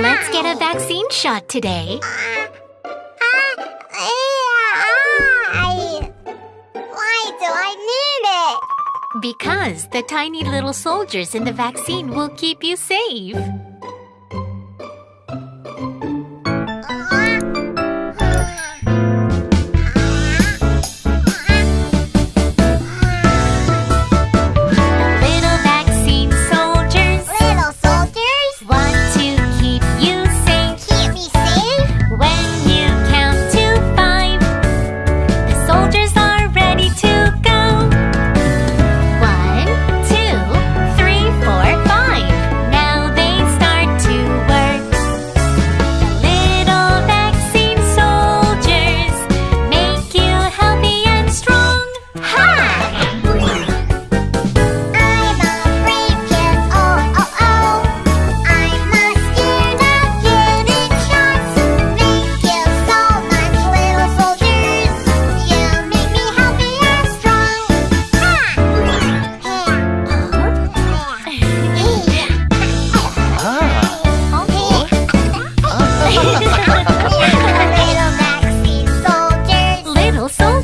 Let's get a vaccine shot today. Uh, uh, why do I need it? Because the tiny little soldiers in the vaccine will keep you safe.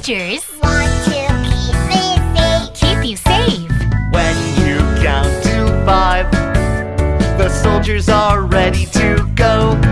teachers want to keep me safe. Keep you safe. When you count to five, the soldiers are ready to go.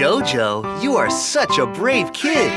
Jojo, you are such a brave kid.